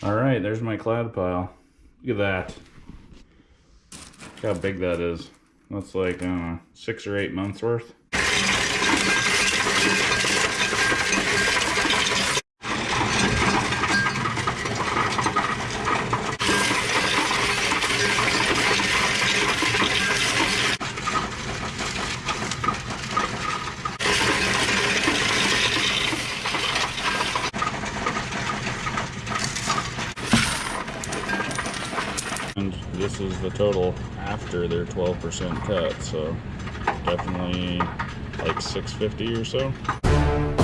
All right, there's my cloud pile. Look at that. Look how big that is. That's like, I don't know, six or eight months worth. And this is the total after their 12% cut, so definitely like 650 or so.